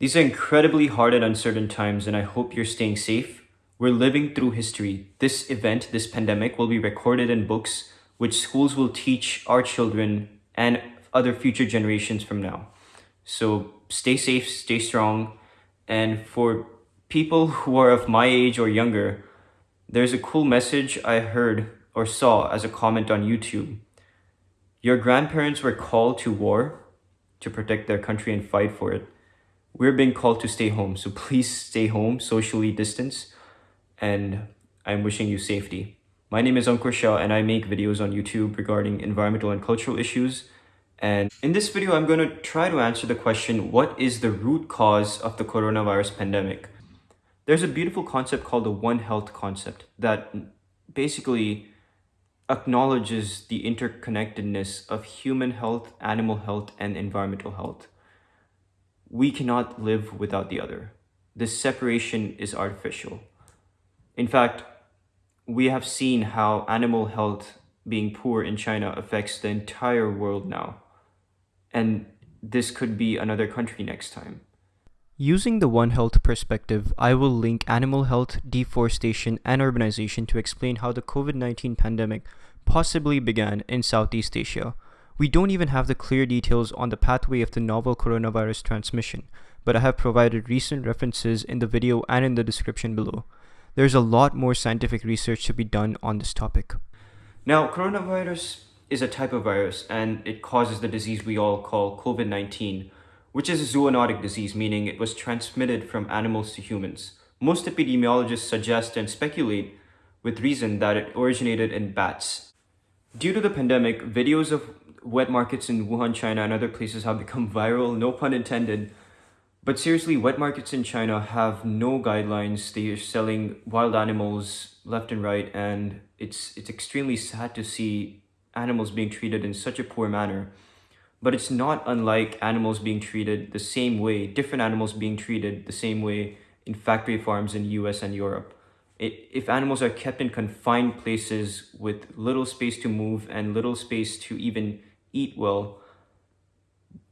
These are incredibly hard and uncertain times, and I hope you're staying safe. We're living through history. This event, this pandemic, will be recorded in books, which schools will teach our children and other future generations from now. So stay safe, stay strong, and for people who are of my age or younger, there's a cool message I heard or saw as a comment on YouTube. Your grandparents were called to war to protect their country and fight for it. We're being called to stay home, so please stay home, socially distance, and I'm wishing you safety. My name is Ankur Shah and I make videos on YouTube regarding environmental and cultural issues. And in this video, I'm going to try to answer the question, what is the root cause of the coronavirus pandemic? There's a beautiful concept called the One Health concept that basically acknowledges the interconnectedness of human health, animal health, and environmental health. We cannot live without the other. This separation is artificial. In fact, we have seen how animal health being poor in China affects the entire world now. And this could be another country next time. Using the One Health perspective, I will link animal health, deforestation, and urbanization to explain how the COVID-19 pandemic possibly began in Southeast Asia. We don't even have the clear details on the pathway of the novel coronavirus transmission, but I have provided recent references in the video and in the description below. There's a lot more scientific research to be done on this topic. Now, coronavirus is a type of virus and it causes the disease we all call COVID-19, which is a zoonotic disease, meaning it was transmitted from animals to humans. Most epidemiologists suggest and speculate with reason that it originated in bats. Due to the pandemic, videos of wet markets in Wuhan, China and other places have become viral, no pun intended, but seriously, wet markets in China have no guidelines. They are selling wild animals left and right, and it's it's extremely sad to see animals being treated in such a poor manner. But it's not unlike animals being treated the same way, different animals being treated the same way in factory farms in US and Europe. It, if animals are kept in confined places with little space to move and little space to even eat well,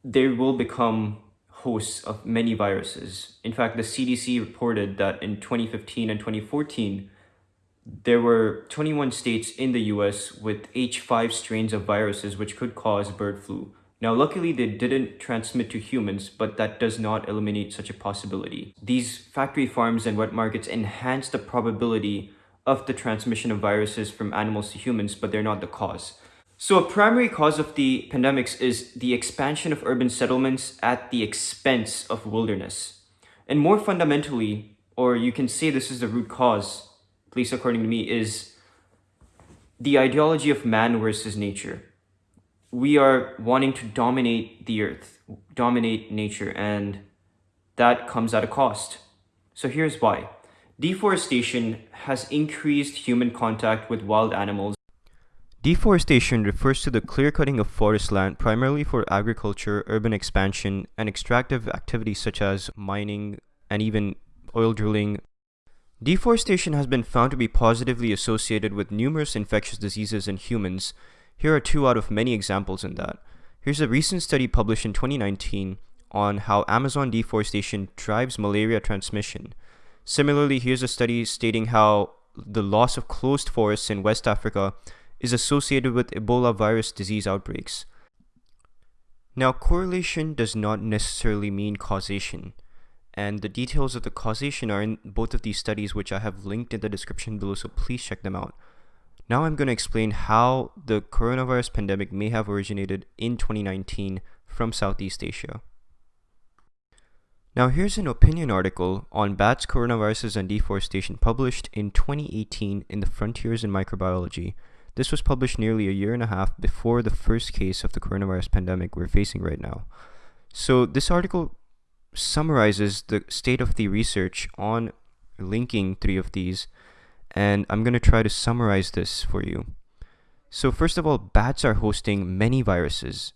they will become hosts of many viruses. In fact, the CDC reported that in 2015 and 2014, there were 21 states in the US with H5 strains of viruses which could cause bird flu. Now, luckily, they didn't transmit to humans, but that does not eliminate such a possibility. These factory farms and wet markets enhance the probability of the transmission of viruses from animals to humans, but they're not the cause. So a primary cause of the pandemics is the expansion of urban settlements at the expense of wilderness. And more fundamentally, or you can say this is the root cause, at least according to me, is the ideology of man versus nature. We are wanting to dominate the earth, dominate nature, and that comes at a cost. So here's why. Deforestation has increased human contact with wild animals Deforestation refers to the clear-cutting of forest land primarily for agriculture, urban expansion, and extractive activities such as mining and even oil drilling. Deforestation has been found to be positively associated with numerous infectious diseases in humans. Here are two out of many examples in that. Here's a recent study published in 2019 on how Amazon deforestation drives malaria transmission. Similarly, here's a study stating how the loss of closed forests in West Africa is associated with Ebola virus disease outbreaks. Now, correlation does not necessarily mean causation, and the details of the causation are in both of these studies, which I have linked in the description below, so please check them out. Now I'm going to explain how the coronavirus pandemic may have originated in 2019 from Southeast Asia. Now here's an opinion article on bats, coronaviruses, and deforestation published in 2018 in the Frontiers in Microbiology, this was published nearly a year and a half before the first case of the coronavirus pandemic we're facing right now. So this article summarizes the state of the research on linking three of these, and I'm going to try to summarize this for you. So first of all, bats are hosting many viruses,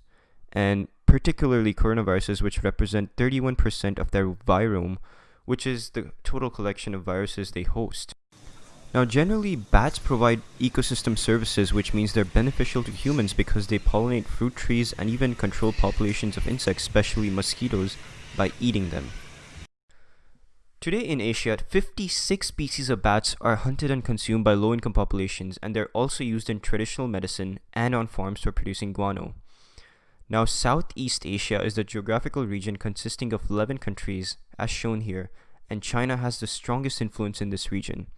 and particularly coronaviruses, which represent 31% of their virome, which is the total collection of viruses they host. Now generally bats provide ecosystem services which means they're beneficial to humans because they pollinate fruit trees and even control populations of insects, especially mosquitoes, by eating them. Today in Asia, 56 species of bats are hunted and consumed by low income populations, and they're also used in traditional medicine and on farms for producing guano. Now, Southeast Asia is the geographical region consisting of 11 countries, as shown here, and China has the strongest influence in this region.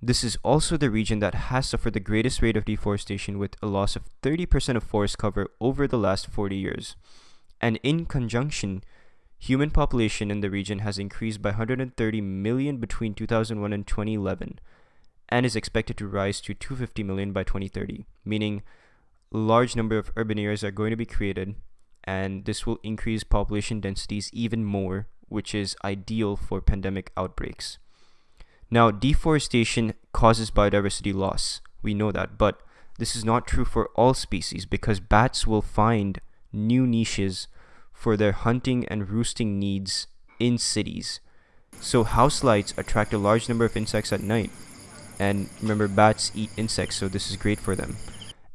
This is also the region that has suffered the greatest rate of deforestation with a loss of 30% of forest cover over the last 40 years. And in conjunction, human population in the region has increased by 130 million between 2001 and 2011 and is expected to rise to 250 million by 2030, meaning large number of urban areas are going to be created and this will increase population densities even more, which is ideal for pandemic outbreaks. Now, deforestation causes biodiversity loss. We know that, but this is not true for all species because bats will find new niches for their hunting and roosting needs in cities. So house lights attract a large number of insects at night. And remember, bats eat insects, so this is great for them.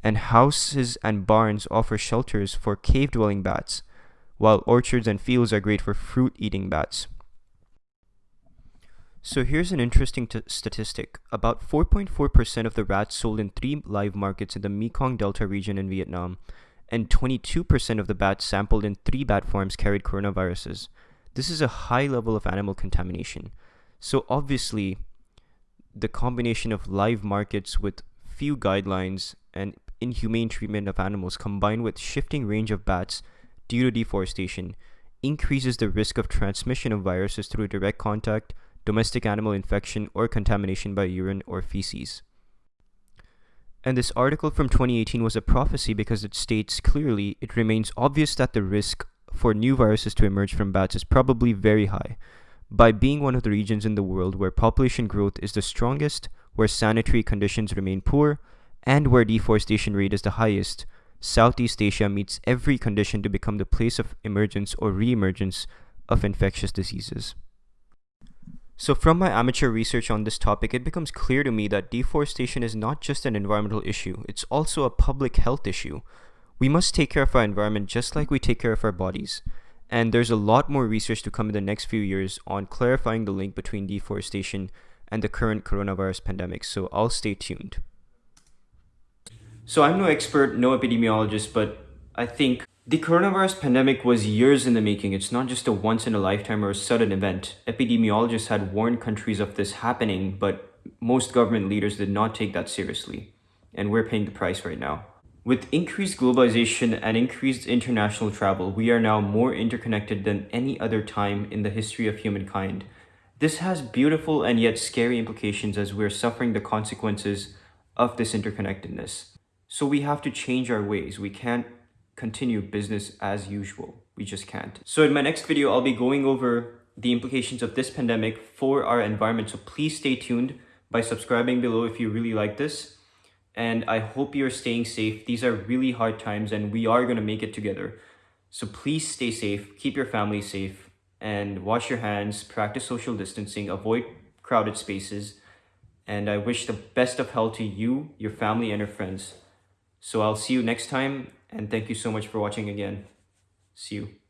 And houses and barns offer shelters for cave dwelling bats, while orchards and fields are great for fruit eating bats. So here's an interesting statistic. About 4.4% of the rats sold in three live markets in the Mekong Delta region in Vietnam, and 22% of the bats sampled in three bat farms carried coronaviruses. This is a high level of animal contamination. So obviously, the combination of live markets with few guidelines and inhumane treatment of animals combined with shifting range of bats due to deforestation increases the risk of transmission of viruses through direct contact domestic animal infection, or contamination by urine or feces. And this article from 2018 was a prophecy because it states clearly it remains obvious that the risk for new viruses to emerge from bats is probably very high. By being one of the regions in the world where population growth is the strongest, where sanitary conditions remain poor, and where deforestation rate is the highest, Southeast Asia meets every condition to become the place of emergence or re-emergence of infectious diseases. So, from my amateur research on this topic, it becomes clear to me that deforestation is not just an environmental issue, it's also a public health issue. We must take care of our environment just like we take care of our bodies. And there's a lot more research to come in the next few years on clarifying the link between deforestation and the current coronavirus pandemic, so I'll stay tuned. So, I'm no expert, no epidemiologist, but I think the coronavirus pandemic was years in the making. It's not just a once in a lifetime or a sudden event. Epidemiologists had warned countries of this happening, but most government leaders did not take that seriously. And we're paying the price right now. With increased globalization and increased international travel, we are now more interconnected than any other time in the history of humankind. This has beautiful and yet scary implications as we're suffering the consequences of this interconnectedness. So we have to change our ways. We can't continue business as usual. We just can't. So in my next video, I'll be going over the implications of this pandemic for our environment. So please stay tuned by subscribing below if you really like this. And I hope you're staying safe. These are really hard times and we are going to make it together. So please stay safe, keep your family safe, and wash your hands, practice social distancing, avoid crowded spaces. And I wish the best of health to you, your family, and your friends. So I'll see you next time and thank you so much for watching again. See you.